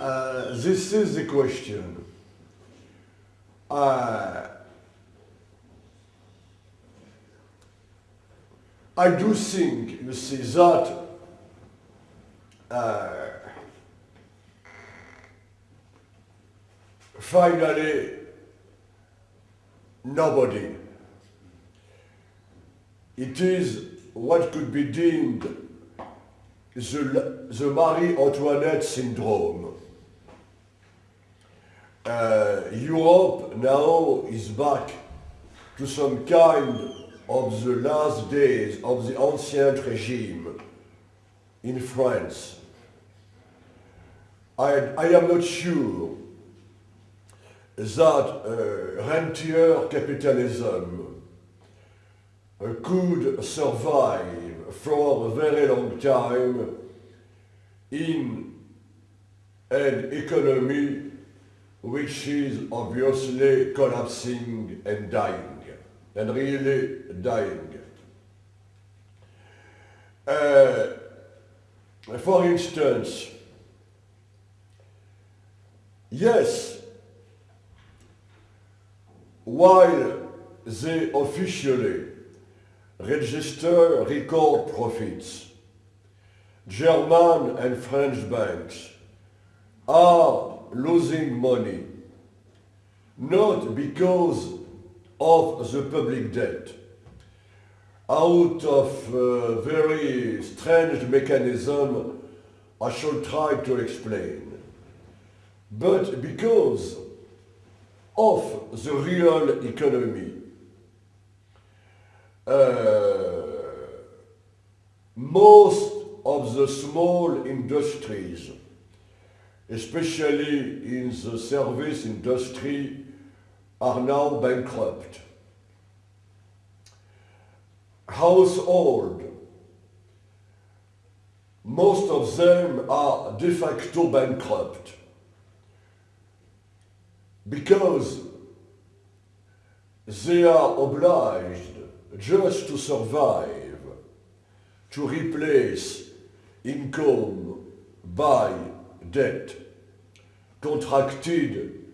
uh, this is the question. Uh, I do think, you see, that uh, finally nobody. It is what could be deemed the, the Marie Antoinette syndrome. Uh, Europe now is back to some kind of the last days of the ancient regime in France. I, I am not sure that uh, rentier capitalism uh, could survive for a very long time in an economy which is obviously collapsing and dying, and really dying. Uh, for instance, yes, while they officially register record profits, German and French banks are losing money, not because of the public debt, out of a very strange mechanism I shall try to explain, but because of the real economy. Uh, most of the small industries, especially in the service industry, are now bankrupt. Household, most of them are de facto bankrupt because they are obliged just to survive to replace income by debt contracted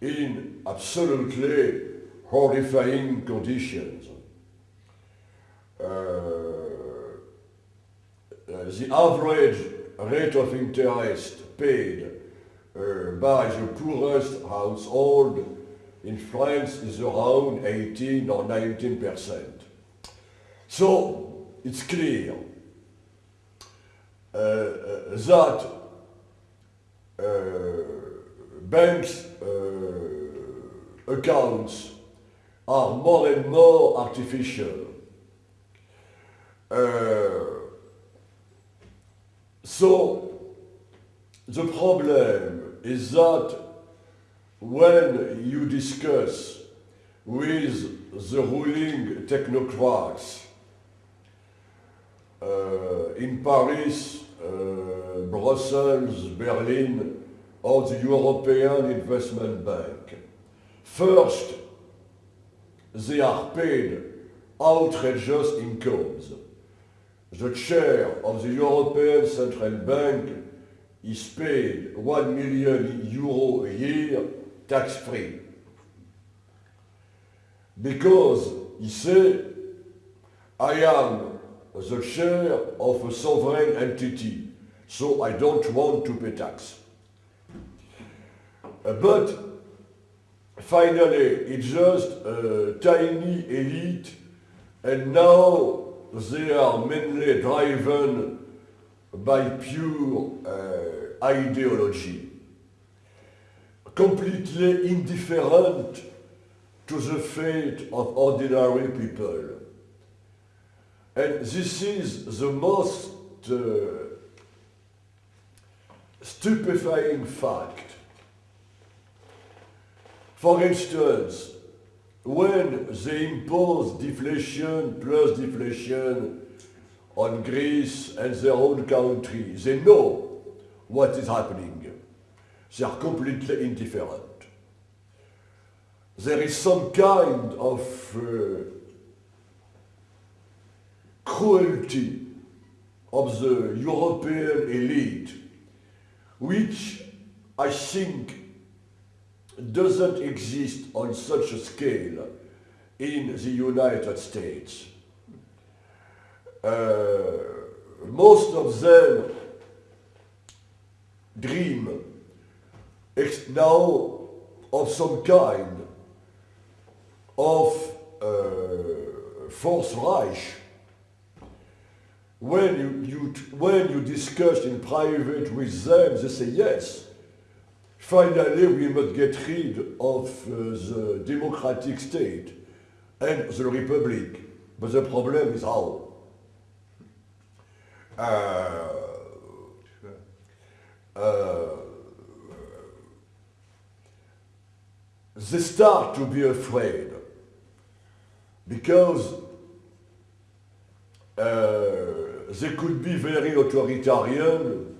in absolutely horrifying conditions. Uh, the average rate of interest paid uh, by the poorest household in France is around 18 or 19 percent. So it's clear uh, uh, that uh, banks' uh, accounts are more and more artificial. Uh, so the problem is that when you discuss with the ruling technocrats uh, in Paris, uh, Brussels, Berlin, or the European Investment Bank, first, they are paid outrageous incomes. The chair of the European Central Bank is paid 1 million euro a year tax-free. Because he said, I am the chair of a sovereign entity, so I don't want to pay tax. Uh, but finally, it's just a tiny elite, and now they are mainly driven by pure uh, ideology, completely indifferent to the fate of ordinary people. And this is the most uh, stupefying fact. For instance, when they impose deflation plus deflation on Greece and their own country, they know what is happening. They are completely indifferent. There is some kind of uh, cruelty of the European elite, which I think, doesn't exist on such a scale in the United States. Uh, most of them dream ex- now of some kind of uh, Fourth Reich. When you, you, when you discuss in private with them, they say yes. Finally, we must get rid of uh, the democratic state and the republic. But the problem is how. Uh, uh, they start to be afraid because uh, they could be very authoritarian.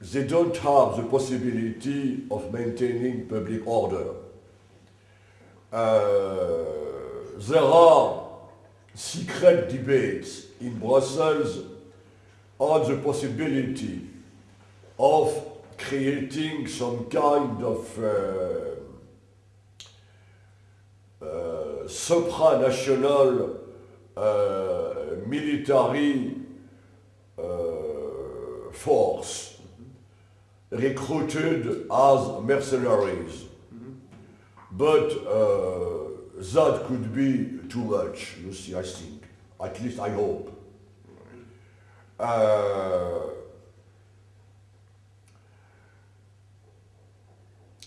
They don't have the possibility of maintaining public order. Uh, there are secret debates in Brussels on the possibility of creating some kind of uh, uh, supranational uh, military uh, force recruited as mercenaries. But uh, that could be too much, you see, I think. At least I hope.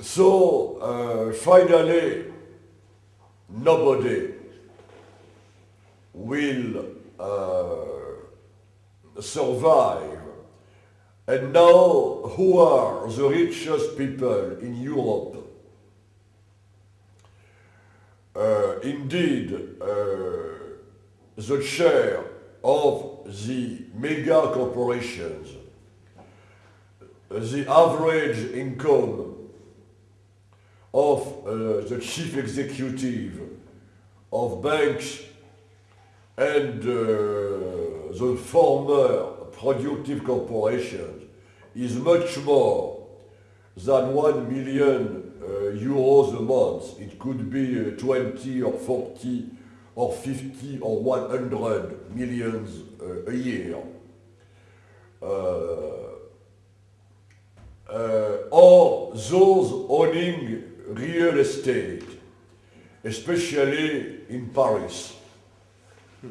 So uh, finally, nobody will uh, survive. And now, who are the richest people in Europe? Uh, indeed, uh, the share of the mega corporations, the average income of uh, the chief executive of banks and uh, the former productive corporations is much more than 1 million uh, euros a month. It could be uh, 20 or 40 or 50 or 100 millions uh, a year. Uh, uh, or those owning real estate, especially in Paris.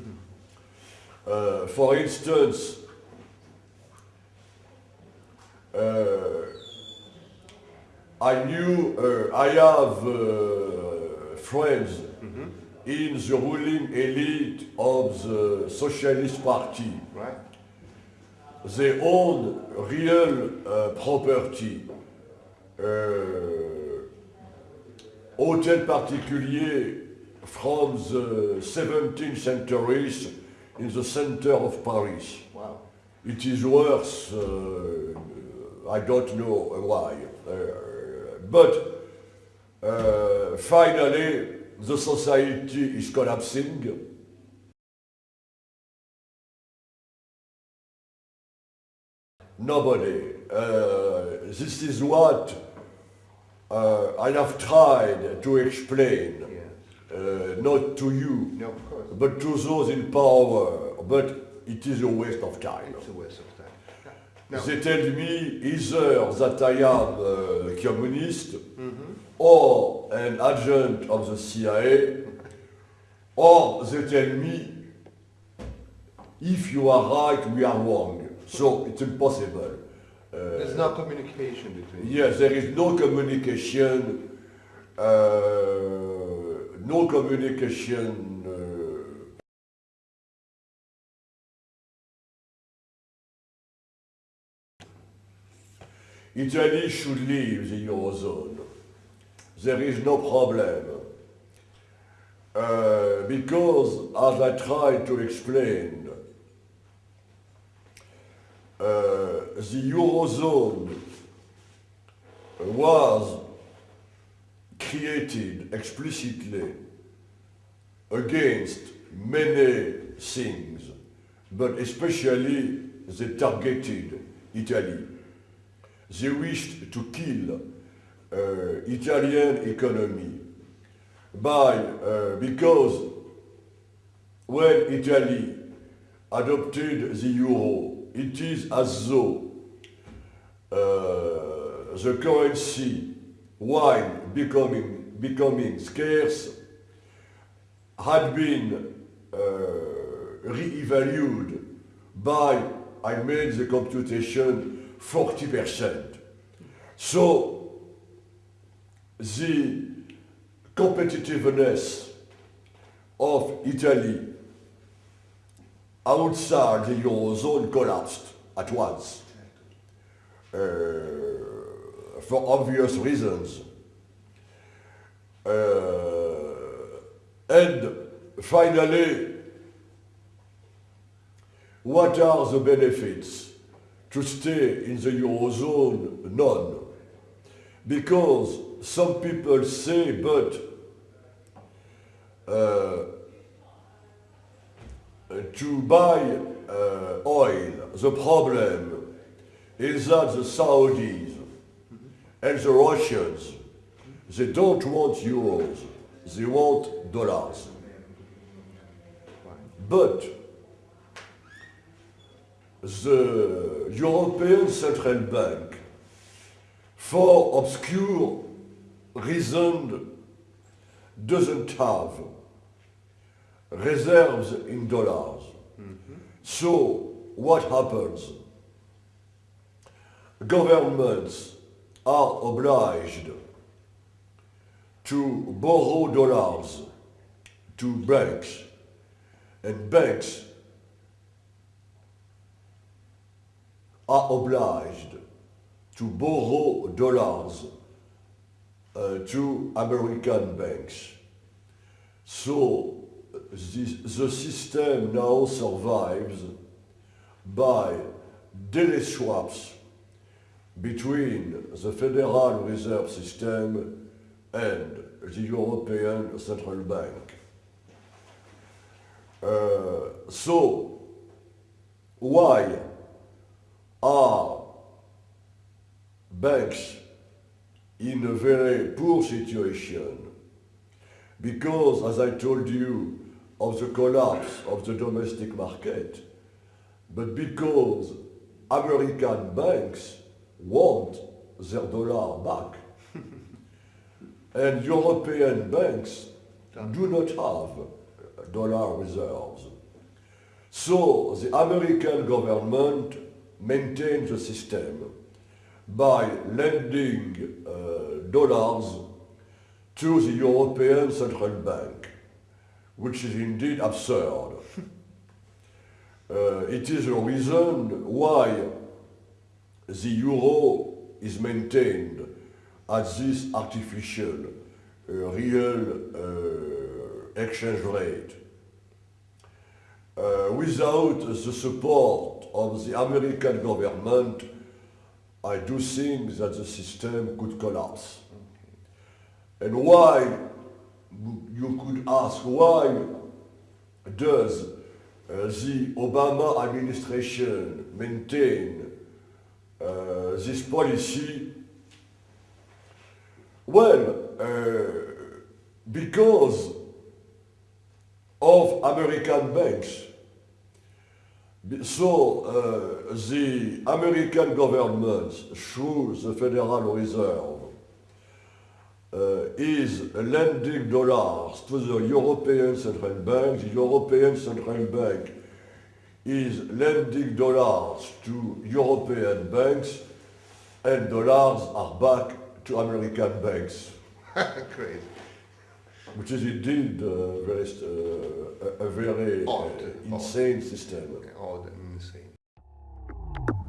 Uh, for instance, uh, I knew, uh, I have uh, friends in the ruling elite of the Socialist Party. Right? They own real uh, property. Hôtel particulier from the 17th centuries in the center of Paris. Wow. It is worth, uh, I don't know why. Uh, but uh, finally, the society is collapsing. Nobody. Uh, this is what uh, I have tried to explain, Yeah. uh, not to you, No, but to those in power. But it is a waste of time. It's a waste of time. No. They tell me either that I am a communist Mm-hmm. or an agent of the CIA, or they tell me if you are right, we are wrong. So it's impossible. There's no communication between. Yes, there is no communication, uh, no communication. Uh, Italy should leave the Eurozone. There is no problem. Uh, because, as I tried to explain, uh, the Eurozone was created explicitly against many things, but especially they targeted Italy. they wished to kill uh, Italian economy by uh, because when Italy adopted the euro, it is as though uh, the currency, while becoming becoming scarce, had been uh, re-evaluated by, I made the computation, 40%. So the competitiveness of Italy outside the Eurozone collapsed at once. Uh, for obvious reasons. Uh, and finally, what are the benefits to stay in the Eurozone? None. Because some people say, but uh, to buy uh, oil, the problem is that the Saudis and the Russians, they don't want euros, they want dollars. But the European Central Bank, for obscure reasons, doesn't have reserves in dollars. So what happens? Governments are obliged to borrow dollars to banks, and banks are obliged to borrow dollars uh, to American banks. So this, the system now survives by daily swaps between the Federal Reserve System and the European Central Bank. Uh, so, why are banks in a very poor situation? Because, as I told you, of the collapse of the domestic market, but because American banks want their dollar back. and European banks do not have dollar reserves. So the American government maintains the system by lending uh, dollars to the European Central Bank, which is indeed absurd. uh, it is a reason why the euro is maintained at this artificial, uh, real uh, exchange rate. Uh, without the support of the American government, I do think that the system could collapse. And why, you could ask, why does uh, the Obama administration maintain uh, this policy? Well, uh, because of American banks. So uh, the American government, through the Federal Reserve, uh, is lending dollars to the European Central Bank. The European Central Bank is lending dollars to European banks, and dollars are back to American banks, Great. which is indeed uh, very, uh, a, a very uh, Odd, insane system. Okay, odd and insane.